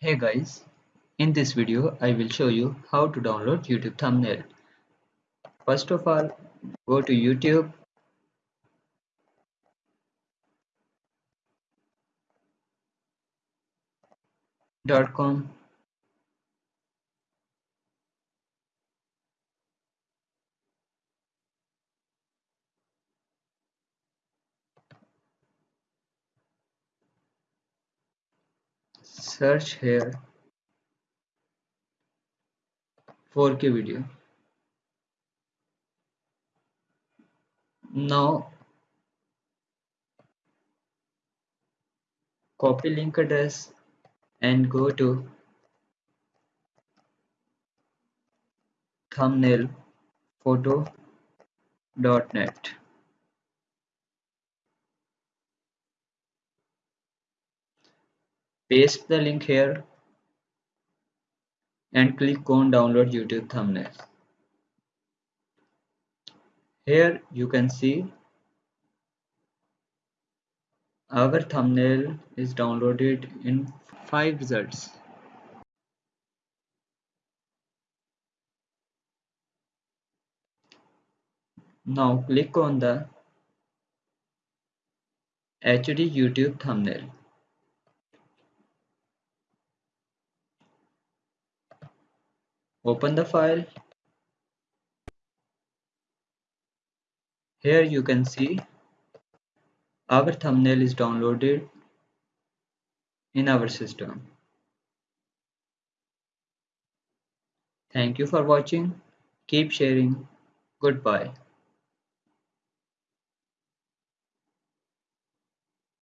Hey guys, in this video I will show you how to download YouTube thumbnail. First of all, go to YouTube. dot com search here 4k video. Now copy link address and go to thumbnail photo.net paste the link here and click on download YouTube thumbnail. Here you can see our thumbnail is downloaded in 5 results. Now click on the HD YouTube thumbnail open the file. Here you can see our thumbnail is downloaded in our system. Thank you for watching. Keep sharing. Goodbye